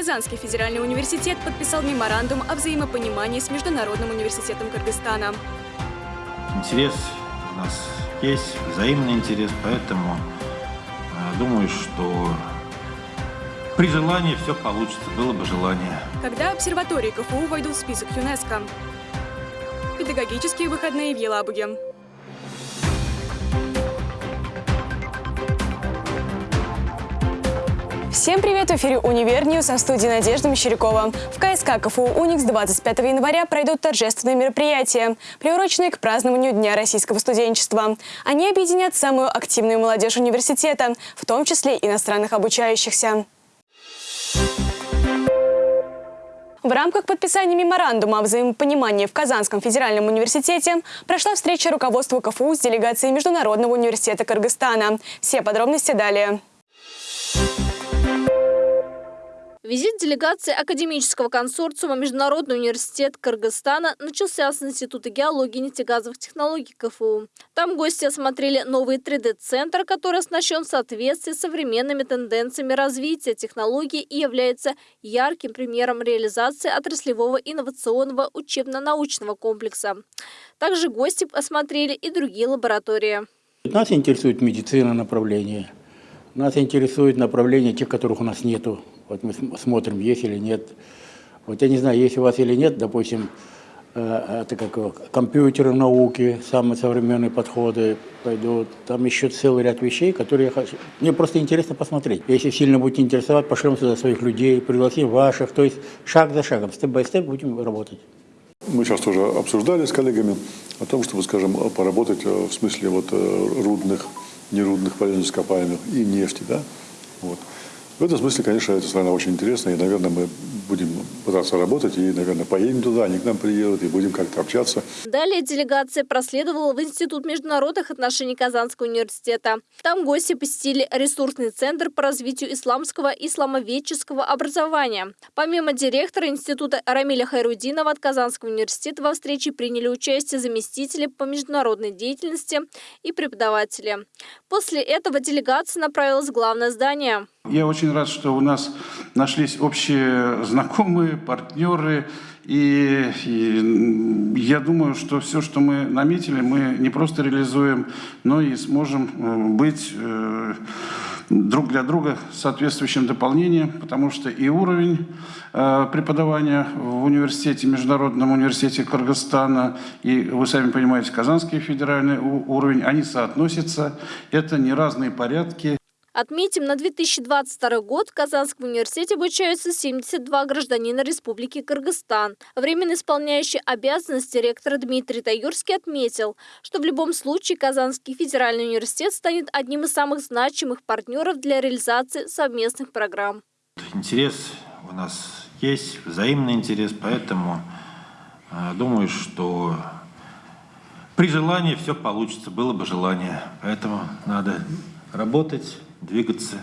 Казанский федеральный университет подписал меморандум о взаимопонимании с Международным университетом Кыргызстана. Интерес у нас есть, взаимный интерес, поэтому э, думаю, что при желании все получится, было бы желание. Когда обсерватории КФУ войдут в список ЮНЕСКО? Педагогические выходные в Елабуге. Всем привет! В эфире «Универ News», а в студии Надежда Мещерякова. В КСК КФУ «Уникс» 25 января пройдут торжественные мероприятия, приуроченные к празднованию Дня российского студенчества. Они объединят самую активную молодежь университета, в том числе иностранных обучающихся. В рамках подписания меморандума о взаимопонимании в Казанском федеральном университете прошла встреча руководства КФУ с делегацией Международного университета Кыргызстана. Все подробности далее. Визит делегации академического консорциума Международный университет Кыргызстана начался с Института геологии и нефтегазовых технологий КФУ. Там гости осмотрели новый 3D-центр, который оснащен в соответствии с современными тенденциями развития технологий и является ярким примером реализации отраслевого инновационного учебно-научного комплекса. Также гости осмотрели и другие лаборатории. Нас интересует медицина направление. Нас интересует направление тех, которых у нас нету вот мы смотрим, есть или нет. Вот я не знаю, есть у вас или нет, допустим, э, это как компьютеры науки, самые современные подходы пойдут. Там еще целый ряд вещей, которые я хочу. Мне просто интересно посмотреть. Если сильно будете интересовать, пошлем сюда своих людей, пригласим ваших. То есть шаг за шагом, степ-бай-степ будем работать. Мы сейчас тоже обсуждали с коллегами о том, чтобы, скажем, поработать э, в смысле вот э, рудных, нерудных полезных ископаемых и нефти, да, вот. В этом смысле, конечно, эта страна очень интересная, и, наверное, мы будем пытаться работать, и, наверное, поедем туда, они к нам приедут, и будем как-то общаться. Далее делегация проследовала в Институт международных отношений Казанского университета. Там гости посетили ресурсный центр по развитию исламского и исламоведческого образования. Помимо директора Института Рамиля Хайрудинова от Казанского университета во встрече приняли участие заместители по международной деятельности и преподаватели. После этого делегация направилась в главное здание. Я очень рад, что у нас нашлись общие знакомые, партнеры. И, и я думаю, что все, что мы наметили, мы не просто реализуем, но и сможем э, быть э, друг для друга соответствующим дополнением, потому что и уровень э, преподавания в университете, Международном университете Кыргызстана, и, вы сами понимаете, Казанский федеральный уровень, они соотносятся. Это не разные порядки. Отметим, на 2022 год в Казанском университете обучаются 72 гражданина Республики Кыргызстан. Временно исполняющий обязанности ректора Дмитрий Таюрский отметил, что в любом случае Казанский федеральный университет станет одним из самых значимых партнеров для реализации совместных программ. Интерес у нас есть, взаимный интерес, поэтому э, думаю, что при желании все получится, было бы желание. Поэтому надо работать, двигаться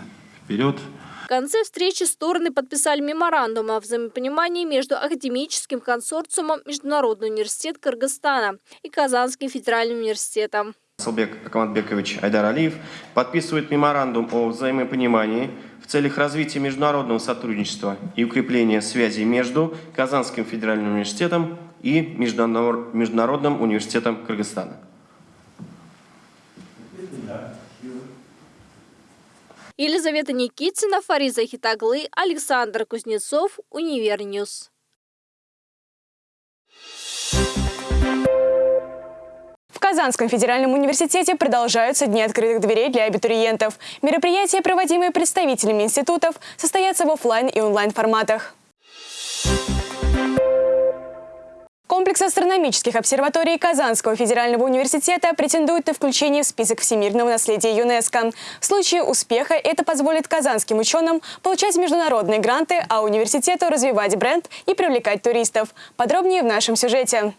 вперед. В конце встречи стороны подписали меморандум о взаимопонимании между академическим консорциумом Международный университет Кыргызстана и Казанским федеральным университетом. Салбек Акматбекович Айдар Алиев подписывает меморандум о взаимопонимании в целях развития международного сотрудничества и укрепления связей между Казанским федеральным университетом и Международным университетом Кыргызстана. Елизавета Никитина, Фариза Хитаглы, Александр Кузнецов, Универ News. В Казанском федеральном университете продолжаются Дни открытых дверей для абитуриентов. Мероприятия, проводимые представителями институтов, состоятся в офлайн и онлайн форматах. Комплекс астрономических обсерваторий Казанского федерального университета претендует на включение в список всемирного наследия ЮНЕСКО. В случае успеха это позволит казанским ученым получать международные гранты, а университету развивать бренд и привлекать туристов. Подробнее в нашем сюжете.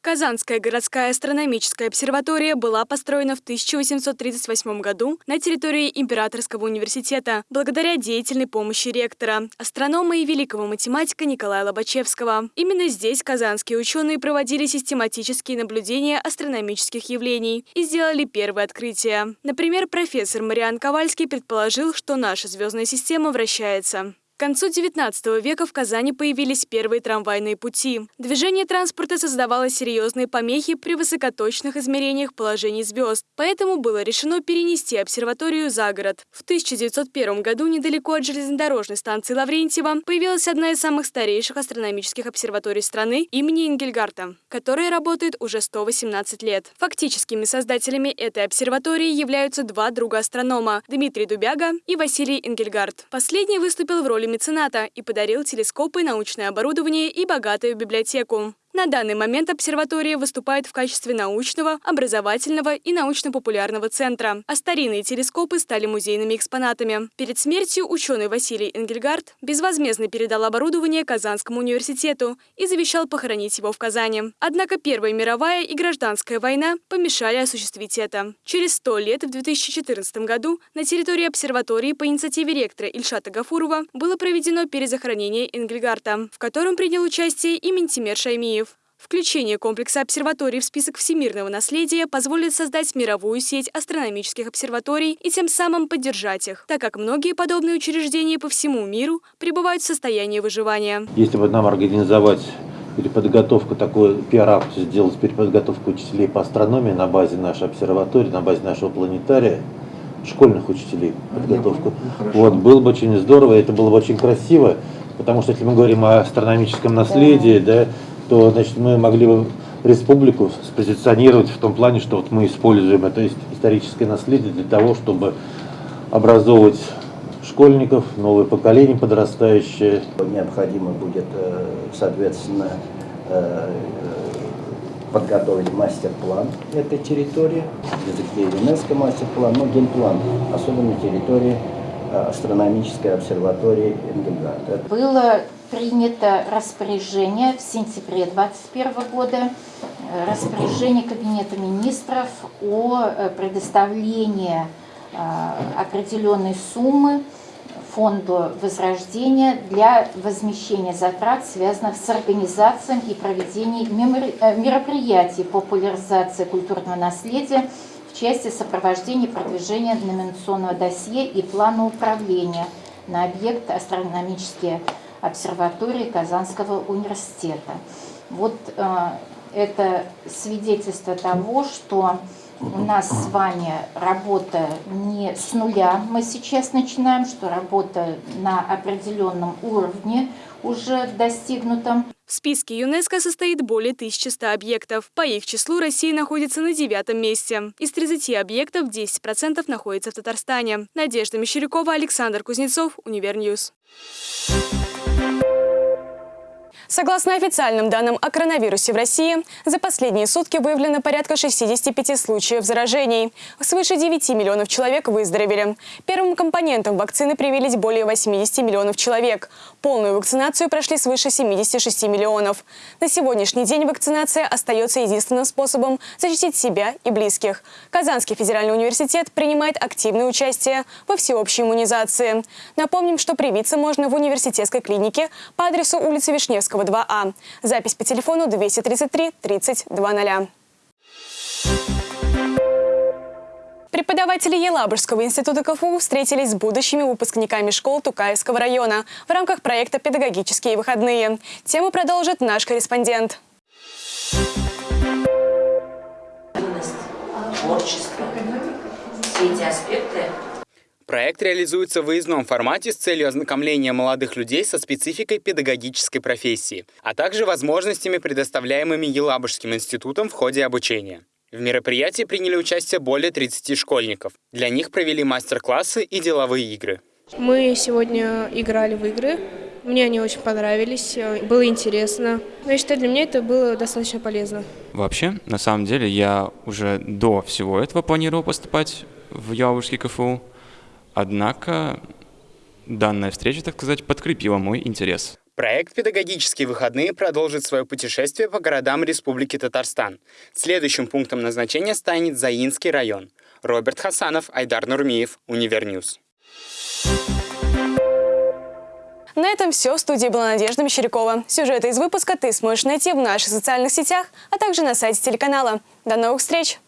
Казанская городская астрономическая обсерватория была построена в 1838 году на территории Императорского университета благодаря деятельной помощи ректора, астронома и великого математика Николая Лобачевского. Именно здесь казанские ученые проводили систематические наблюдения астрономических явлений и сделали первые открытия. Например, профессор Мариан Ковальский предположил, что наша звездная система вращается. К концу XIX века в Казани появились первые трамвайные пути. Движение транспорта создавало серьезные помехи при высокоточных измерениях положений звезд, поэтому было решено перенести обсерваторию за город. В 1901 году недалеко от железнодорожной станции Лаврентьева появилась одна из самых старейших астрономических обсерваторий страны имени Ингельгарта, которая работает уже 118 лет. Фактическими создателями этой обсерватории являются два друга астронома – Дмитрий Дубяга и Василий Ингельгард. Последний выступил в роли мецената и подарил телескопы, научное оборудование и богатую библиотеку. На данный момент обсерватория выступает в качестве научного, образовательного и научно-популярного центра, а старинные телескопы стали музейными экспонатами. Перед смертью ученый Василий Энгельгард безвозмездно передал оборудование Казанскому университету и завещал похоронить его в Казани. Однако Первая мировая и гражданская война помешали осуществить это. Через сто лет, в 2014 году, на территории обсерватории по инициативе ректора Ильшата Гафурова было проведено перезахоронение Энгельгарта, в котором принял участие и Ментимер Шаймиев. Включение комплекса обсерваторий в список всемирного наследия позволит создать мировую сеть астрономических обсерваторий и тем самым поддержать их, так как многие подобные учреждения по всему миру пребывают в состоянии выживания. Если бы нам организовать переподготовку, такой пиар-акцию сделать переподготовку учителей по астрономии на базе нашей обсерватории, на базе нашего планетария, школьных учителей подготовку. Вот, было бы очень здорово, это было бы очень красиво, потому что если мы говорим о астрономическом наследии, да, то значит, мы могли бы республику спозиционировать в том плане, что вот мы используем это историческое наследие для того, чтобы образовывать школьников, новое поколение подрастающее. Необходимо будет, соответственно, подготовить мастер-план этой территории, языке ЮНЕСКО мастер-план, но генплан, особенно территории астрономической обсерватории Энгельгарта. Было принято распоряжение в сентябре 2021 года, распоряжение Кабинета министров о предоставлении определенной суммы фонду возрождения для возмещения затрат, связанных с организацией и проведением мероприятий популяризации культурного наследия в части сопровождения продвижения номинационного досье и плана управления на объект астрономические обсерватории Казанского университета. Вот э, это свидетельство того, что у нас с вами работа не с нуля, мы сейчас начинаем, что работа на определенном уровне уже достигнута. В списке ЮНЕСКО состоит более 1100 объектов. По их числу Россия находится на девятом месте. Из 30 объектов 10% находится в Татарстане. Надежда Мещерякова, Александр Кузнецов, Универ News. thank you Согласно официальным данным о коронавирусе в России, за последние сутки выявлено порядка 65 случаев заражений. Свыше 9 миллионов человек выздоровели. Первым компонентом вакцины привились более 80 миллионов человек. Полную вакцинацию прошли свыше 76 миллионов. На сегодняшний день вакцинация остается единственным способом защитить себя и близких. Казанский федеральный университет принимает активное участие во всеобщей иммунизации. Напомним, что привиться можно в университетской клинике по адресу улицы Вишневского, 2А. Запись по телефону 233 30 00. Преподаватели Елабужского института КФУ встретились с будущими выпускниками школ Тукаевского района в рамках проекта «Педагогические выходные». Тему продолжит наш корреспондент. Творчество. Все эти аспекты Проект реализуется в выездном формате с целью ознакомления молодых людей со спецификой педагогической профессии, а также возможностями, предоставляемыми Елабужским институтом в ходе обучения. В мероприятии приняли участие более 30 школьников. Для них провели мастер-классы и деловые игры. Мы сегодня играли в игры. Мне они очень понравились, было интересно. Но я считаю, для меня это было достаточно полезно. Вообще, на самом деле, я уже до всего этого планировал поступать в Елабужский КФУ. Однако данная встреча, так сказать, подкрепила мой интерес. Проект «Педагогические выходные» продолжит свое путешествие по городам Республики Татарстан. Следующим пунктом назначения станет Заинский район. Роберт Хасанов, Айдар Нурмиев, Универ News. На этом все. В студии была Надежда Мещерякова. Сюжеты из выпуска ты сможешь найти в наших социальных сетях, а также на сайте телеканала. До новых встреч!